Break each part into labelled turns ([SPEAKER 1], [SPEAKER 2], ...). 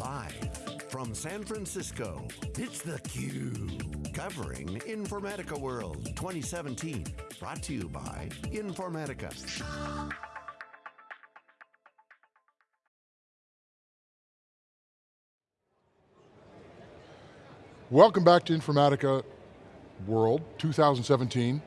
[SPEAKER 1] Live from San Francisco, it's theCUBE. Covering Informatica World 2017. Brought to you by Informatica.
[SPEAKER 2] Welcome back to Informatica World 2017.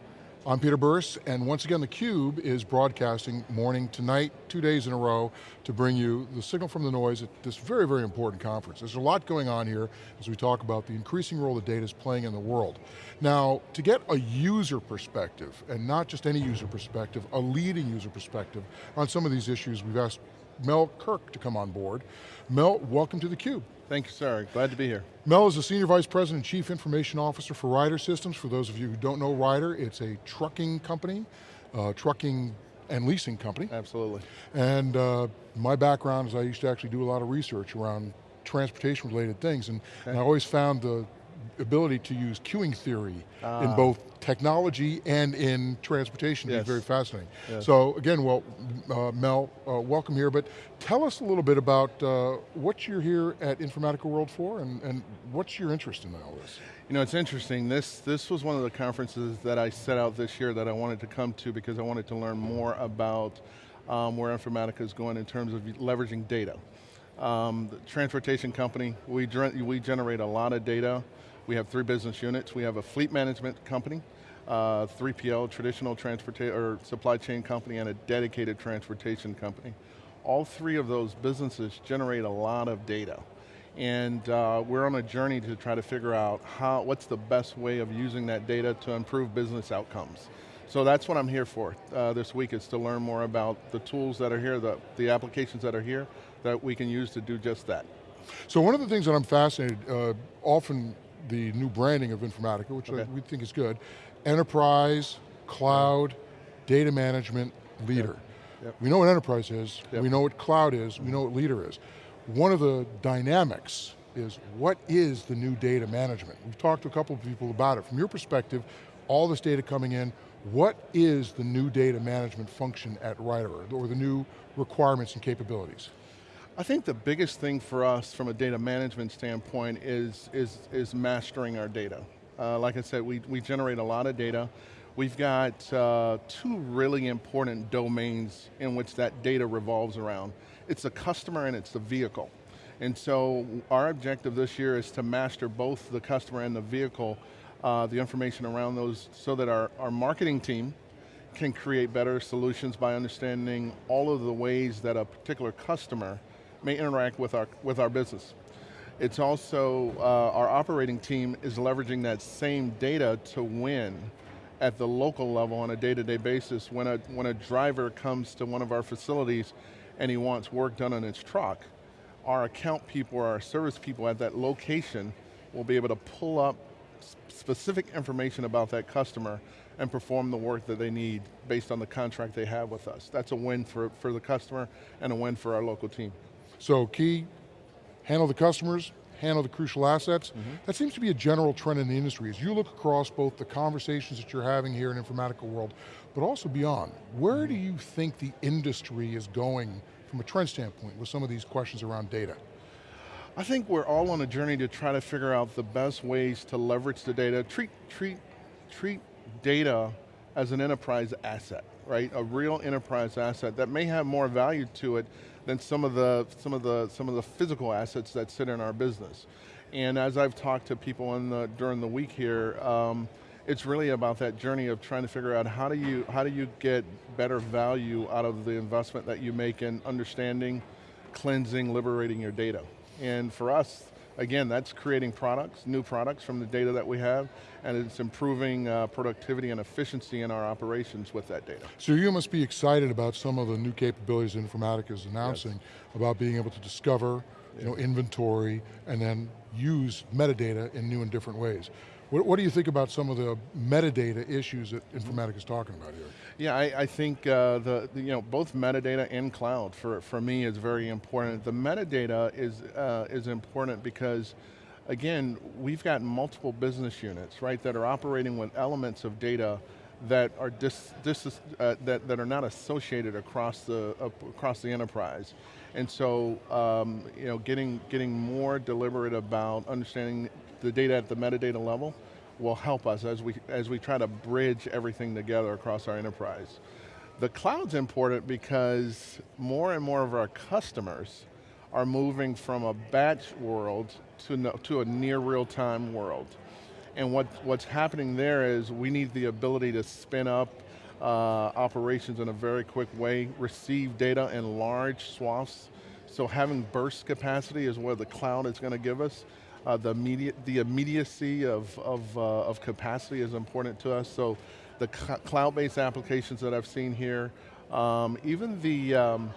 [SPEAKER 2] I'm Peter Burris, and once again theCUBE is broadcasting morning to night, two days in a row, to bring you the signal from the noise at this very, very important conference. There's a lot going on here as we talk about the increasing role that data is playing in the world. Now, to get a user perspective, and not just any user perspective, a leading user perspective on some of these issues, we've asked Mel Kirk to come on board. Mel, welcome to theCUBE.
[SPEAKER 3] Thank you, sir. Glad to be here.
[SPEAKER 2] Mel is the Senior Vice President and Chief Information Officer for Ryder Systems. For those of you who don't know Ryder, it's a trucking company, uh, trucking and leasing company.
[SPEAKER 3] Absolutely.
[SPEAKER 2] And uh, my background is I used to actually do a lot of research around transportation related things and, okay. and I always found the ability to use queuing theory in ah. both technology and in transportation yes. be very fascinating. Yes. So again, well, uh, Mel, uh, welcome here, but tell us a little bit about uh, what you're here at Informatica World for and, and what's your interest in all this?
[SPEAKER 3] You know, it's interesting. This, this was one of the conferences that I set out this year that I wanted to come to because I wanted to learn more about um, where Informatica is going in terms of leveraging data. Um, the transportation company, we, we generate a lot of data we have three business units. We have a fleet management company, uh, 3PL, traditional transportation or supply chain company, and a dedicated transportation company. All three of those businesses generate a lot of data. And uh, we're on a journey to try to figure out how, what's the best way of using that data to improve business outcomes. So that's what I'm here for uh, this week is to learn more about the tools that are here, the, the applications that are here that we can use to do just that.
[SPEAKER 2] So one of the things that I'm fascinated, uh, often the new branding of Informatica, which okay. we think is good. Enterprise, cloud, data management, leader. Yep. Yep. We know what enterprise is, yep. we know what cloud is, we know what leader is. One of the dynamics is what is the new data management? We've talked to a couple of people about it. From your perspective, all this data coming in, what is the new data management function at Ryder, or the new requirements and capabilities?
[SPEAKER 3] I think the biggest thing for us from a data management standpoint is, is, is mastering our data. Uh, like I said, we, we generate a lot of data. We've got uh, two really important domains in which that data revolves around. It's the customer and it's the vehicle. And so our objective this year is to master both the customer and the vehicle, uh, the information around those so that our, our marketing team can create better solutions by understanding all of the ways that a particular customer may interact with our, with our business. It's also, uh, our operating team is leveraging that same data to win at the local level on a day-to-day -day basis. When a, when a driver comes to one of our facilities and he wants work done on his truck, our account people or our service people at that location will be able to pull up specific information about that customer and perform the work that they need based on the contract they have with us. That's a win for, for the customer and a win for our local team.
[SPEAKER 2] So key, handle the customers, handle the crucial assets. Mm -hmm. That seems to be a general trend in the industry. As you look across both the conversations that you're having here in Informatica World, but also beyond, where mm -hmm. do you think the industry is going from a trend standpoint with some of these questions around data?
[SPEAKER 3] I think we're all on a journey to try to figure out the best ways to leverage the data, treat, treat, treat data as an enterprise asset, right? A real enterprise asset that may have more value to it than some of the some of the some of the physical assets that sit in our business. And as I've talked to people the during the week here, um, it's really about that journey of trying to figure out how do you how do you get better value out of the investment that you make in understanding, cleansing, liberating your data. And for us, again, that's creating products, new products from the data that we have, and it's improving uh, productivity and efficiency in our operations with that data.
[SPEAKER 2] So you must be excited about some of the new capabilities Informatica is announcing yes. about being able to discover, you know, inventory, and then use metadata in new and different ways. What, what, do you think about some of the metadata issues that Informatica is talking about here?
[SPEAKER 3] Yeah, I, I think uh, the, the, you know both metadata and cloud for, for me is very important. The metadata is uh, is important because again, we've got multiple business units, right, that are operating with elements of data that are dis, dis, uh, that, that are not associated across the, uh, across the enterprise. And so, um, you know, getting, getting more deliberate about understanding the data at the metadata level will help us as we, as we try to bridge everything together across our enterprise. The cloud's important because more and more of our customers are moving from a batch world to, no, to a near real-time world. And what, what's happening there is we need the ability to spin up uh, operations in a very quick way, receive data in large swaths. So having burst capacity is what the cloud is going to give us. Uh, the, immediate, the immediacy of, of, uh, of capacity is important to us. So the cloud-based applications that I've seen here, um, even the, um,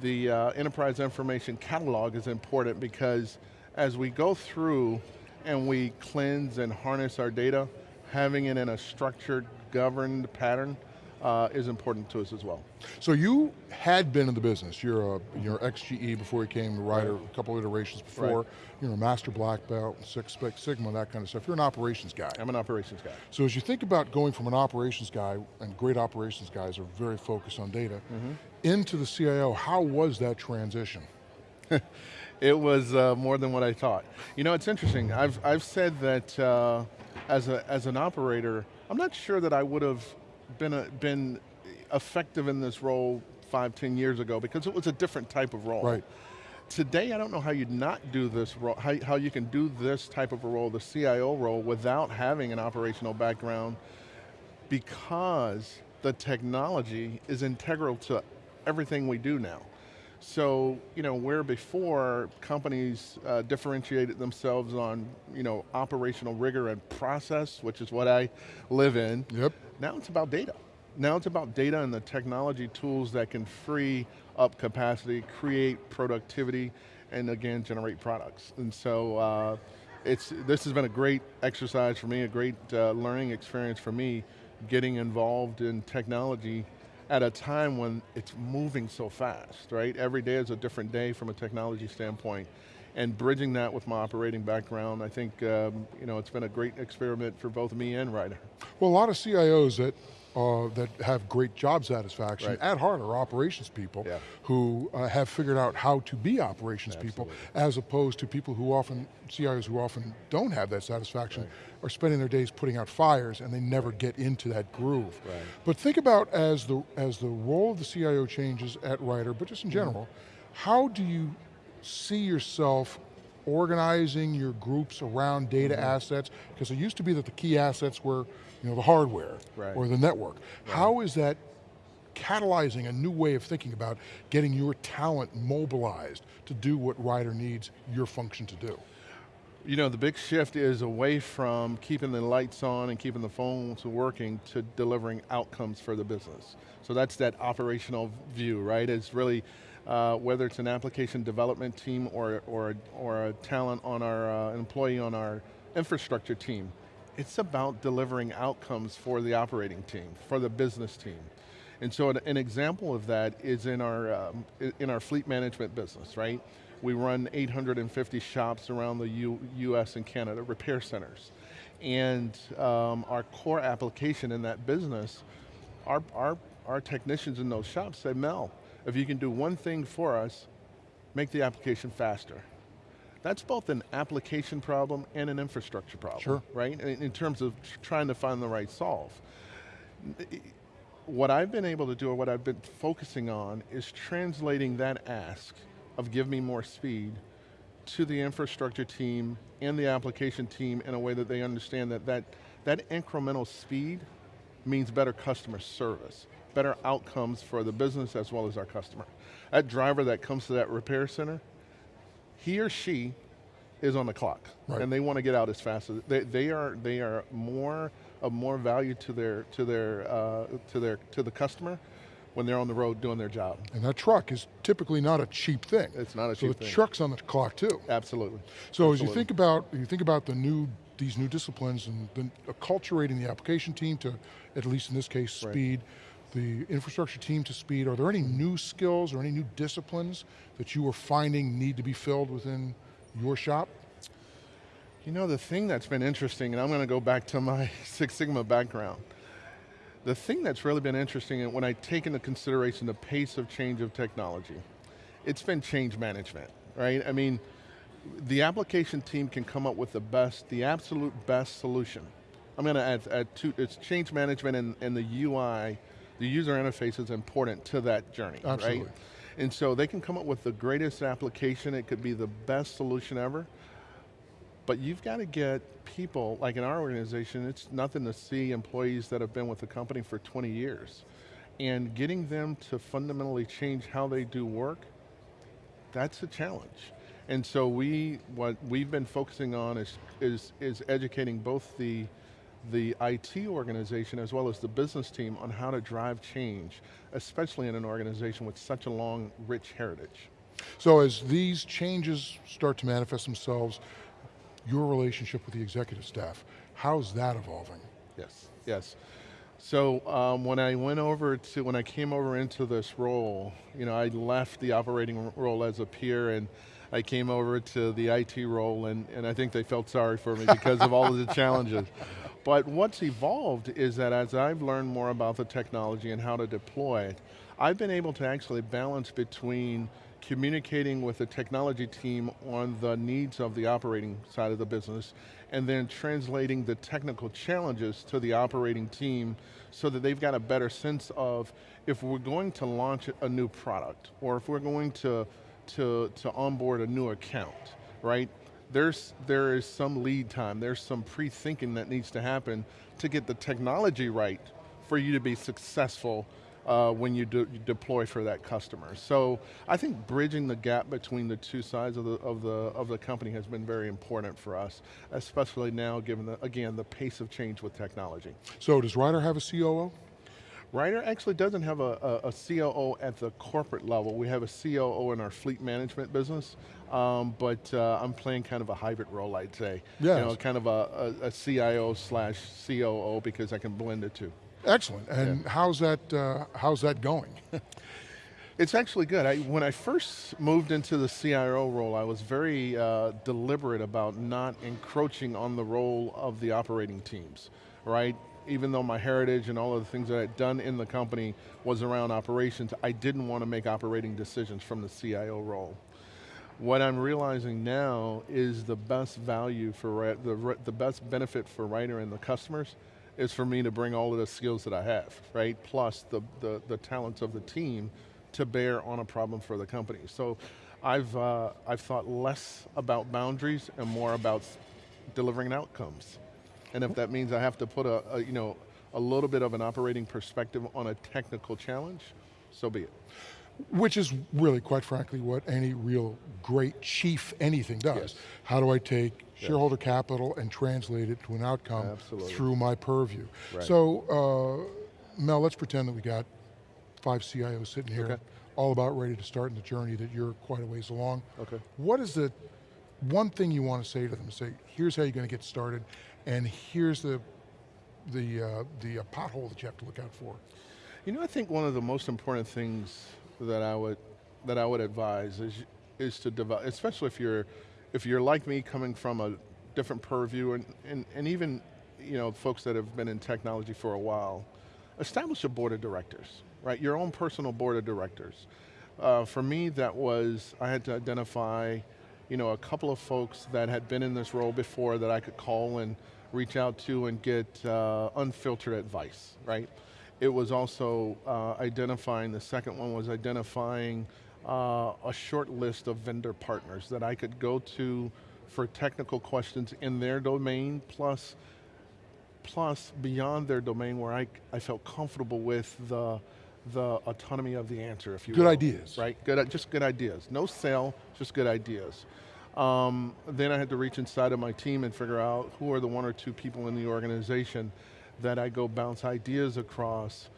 [SPEAKER 3] the uh, enterprise information catalog is important because as we go through and we cleanse and harness our data, having it in a structured, governed pattern uh, is important to us as well.
[SPEAKER 2] So you had been in the business. You're a, you're XGE before you came to Ryder, right. a couple of iterations before. Right. You're a master black belt, Six Sigma, that kind of stuff. You're an operations guy.
[SPEAKER 3] I'm an operations guy.
[SPEAKER 2] So as you think about going from an operations guy, and great operations guys are very focused on data, mm -hmm. into the CIO, how was that transition?
[SPEAKER 3] it was uh, more than what I thought. You know, it's interesting. I've, I've said that uh, as, a, as an operator, I'm not sure that I would have been, a, been effective in this role five, ten years ago because it was a different type of role.
[SPEAKER 2] Right.
[SPEAKER 3] Today, I don't know how you'd not do this role, how, how you can do this type of a role, the CIO role, without having an operational background because the technology is integral to everything we do now. So, you know, where before companies uh, differentiated themselves on, you know, operational rigor and process, which is what I live in.
[SPEAKER 2] Yep.
[SPEAKER 3] Now it's about data. Now it's about data and the technology tools that can free up capacity, create productivity, and again, generate products. And so, uh, it's, this has been a great exercise for me, a great uh, learning experience for me, getting involved in technology at a time when it's moving so fast, right? Every day is a different day from a technology standpoint. And bridging that with my operating background, I think um, you know, it's been a great experiment for both me and Ryder.
[SPEAKER 2] Well, a lot of CIOs that uh, that have great job satisfaction right. at heart are operations people yeah. who uh, have figured out how to be operations Absolutely. people as opposed to people who often, CIOs who often don't have that satisfaction right. are spending their days putting out fires and they never right. get into that groove. But think about as the, as the role of the CIO changes at Ryder, but just in mm-hmm. general, mm -hmm. how do you see yourself organizing your groups around data mm -hmm. assets? Because it used to be that the key assets were you know, the hardware right. or the network. Right. How is that catalyzing a new way of thinking about getting your talent mobilized to do what Ryder needs your function to do?
[SPEAKER 3] You know, the big shift is away from keeping the lights on and keeping the phones working to delivering outcomes for the business. So that's that operational view, right? It's really, uh, whether it's an application development team or, or, or a talent on our, uh, employee on our infrastructure team, it's about delivering outcomes for the operating team, for the business team. And so an, an example of that is in our, um, in our fleet management business, right? We run 850 shops around the U US and Canada, repair centers. And um, our core application in that business, our, our, our technicians in those shops say, Mel, if you can do one thing for us, make the application faster. That's both an application problem and an infrastructure problem,
[SPEAKER 2] sure.
[SPEAKER 3] right? In, in terms of trying to find the right solve. What I've been able to do, or what I've been focusing on, is translating that ask of give me more speed to the infrastructure team and the application team in a way that they understand that that, that incremental speed means better customer service, better outcomes for the business as well as our customer. That driver that comes to that repair center, he or she is on the clock, right. and they want to get out as fast as they, they are. They are more of more value to their to their uh, to their to the customer when they're on the road doing their job.
[SPEAKER 2] And that truck is typically not a cheap thing.
[SPEAKER 3] It's not a
[SPEAKER 2] so
[SPEAKER 3] cheap
[SPEAKER 2] thing. So the truck's on the clock too.
[SPEAKER 3] Absolutely.
[SPEAKER 2] So
[SPEAKER 3] Absolutely.
[SPEAKER 2] as you think about you think about the new these new disciplines and the, acculturating the application team to, at least in this case, speed. Right the infrastructure team to speed, are there any new skills or any new disciplines that you are finding need to be filled within your shop?
[SPEAKER 3] You know, the thing that's been interesting, and I'm going to go back to my Six Sigma background, the thing that's really been interesting, and when I take into consideration the pace of change of technology, it's been change management, right? I mean, the application team can come up with the best, the absolute best solution. I'm going to add, add two, it's change management and, and the UI, the user interface is important to that journey,
[SPEAKER 2] Absolutely.
[SPEAKER 3] right? And so they can come up with the greatest application, it could be the best solution ever, but you've got to get people, like in our organization, it's nothing to see employees that have been with the company for 20 years. And getting them to fundamentally change how they do work, that's a challenge. And so we, what we've been focusing on is, is, is educating both the, the IT organization as well as the business team on how to drive change, especially in an organization with such a long, rich heritage.
[SPEAKER 2] So as these changes start to manifest themselves, your relationship with the executive staff, how's that evolving?
[SPEAKER 3] Yes, yes. So um, when I went over to, when I came over into this role, you know, I left the operating role as a peer and I came over to the IT role and, and I think they felt sorry for me because of all of the challenges. But what's evolved is that as I've learned more about the technology and how to deploy it, I've been able to actually balance between communicating with the technology team on the needs of the operating side of the business, and then translating the technical challenges to the operating team so that they've got a better sense of if we're going to launch a new product, or if we're going to, to, to onboard a new account, right? There's, there is some lead time, there's some pre-thinking that needs to happen to get the technology right for you to be successful uh, when you, de you, deploy for that customer. So I think bridging the gap between the two sides of the, of, the, of the company has been very important for us, especially now given, the, again, the pace of change with technology.
[SPEAKER 2] So does Ryder have a COO?
[SPEAKER 3] Ryder actually doesn't have a, a, a, COO at the corporate level. We have a COO in our fleet management business, um, but uh, I'm playing kind of a hybrid role, I'd say.
[SPEAKER 2] Yes.
[SPEAKER 3] You know, kind of a, a, a CIO slash COO because I can blend the two.
[SPEAKER 2] Excellent, and yeah. how's, that, uh, how's that going?
[SPEAKER 3] It's actually good. I, when I first moved into the CIO role, I was very uh, deliberate about not encroaching on the role of the operating teams, right? Even though my heritage and all of the things that I'd done in the company was around operations, I didn't want to make operating decisions from the CIO role. What I'm realizing now is the best value for, the, the best benefit for Ryder and the customers is for me to bring all of the skills that I have, right? Plus the, the, the talents of the team to bear on a problem for the company. So I've, uh, I've thought less about boundaries and more about delivering outcomes. And if that means I have to put a, a, you know, a little bit of an operating perspective on a technical challenge, so be it.
[SPEAKER 2] Which is really, quite frankly, what any real great chief anything does. Yes. How do I take shareholder capital and translate it to an outcome
[SPEAKER 3] Absolutely.
[SPEAKER 2] through my purview.
[SPEAKER 3] Right.
[SPEAKER 2] So, uh, Mel, let's pretend that we got five CIOs sitting here,
[SPEAKER 3] okay.
[SPEAKER 2] all about ready to start in the journey that you're quite a ways along.
[SPEAKER 3] Okay.
[SPEAKER 2] What is the one thing you want to say to them? Say, here's how you're going to get started, and here's the the uh, the uh, pothole that you have to look out for.
[SPEAKER 3] You know, I think one of the most important things that I would that I would advise is is to develop, especially if you're if you're like me coming from a different purview and, and, and even you know, folks that have been in technology for a while, establish a board of directors, right? Your own personal board of directors. Uh, for me, that was, I had to identify you know, a couple of folks that had been in this role before that I could call and reach out to and get uh, unfiltered advice, right? It was also uh, identifying, the second one was identifying uh, a short list of vendor partners that I could go to for technical questions in their domain, plus, plus beyond their domain where I, I felt comfortable with the, the autonomy of the answer, if you
[SPEAKER 2] good
[SPEAKER 3] will.
[SPEAKER 2] ideas.
[SPEAKER 3] Right, good, just good ideas. No sale, just good ideas. Um, then I had to reach inside of my team and figure out who are the one or two people in the organization that I go bounce ideas across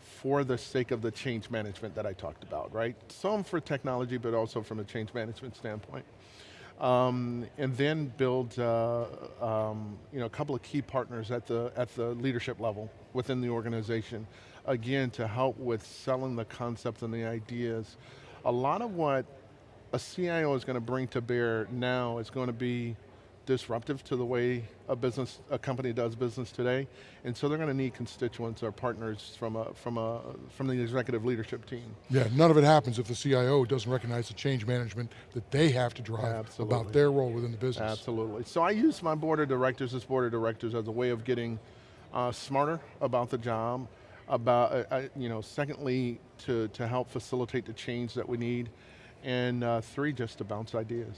[SPEAKER 3] for the sake of the change management that I talked about, right? Some for technology, but also from a change management standpoint. Um, and then build uh, um, you know, a couple of key partners at the, at the leadership level within the organization, again, to help with selling the concepts and the ideas. A lot of what a CIO is going to bring to bear now is going to be disruptive to the way a business, a company does business today, and so they're going to need constituents or partners from a, from a, from the executive leadership team.
[SPEAKER 2] Yeah, none of it happens if the CIO doesn't recognize the change management that they have to drive
[SPEAKER 3] Absolutely.
[SPEAKER 2] about their role within the business.
[SPEAKER 3] Absolutely. So I use my board of directors, this board of directors, as a way of getting uh, smarter about the job, about, uh, uh, you know, secondly, to, to help facilitate the change that we need, and uh, three, just to bounce ideas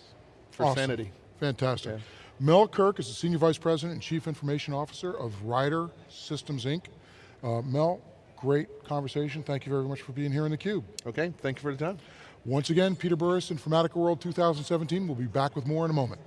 [SPEAKER 3] for
[SPEAKER 2] Awesome.
[SPEAKER 3] sanity.
[SPEAKER 2] Fantastic.
[SPEAKER 3] Yeah.
[SPEAKER 2] Mel Kirk is the Senior Vice President and Chief Information Officer of Ryder Systems Inc. Uh, Mel, great conversation. Thank you very much for being here in theCUBE.
[SPEAKER 3] Okay, thank you for the time.
[SPEAKER 2] Once again, Peter Burris, Informatica World 2017. We'll be back with more in a moment.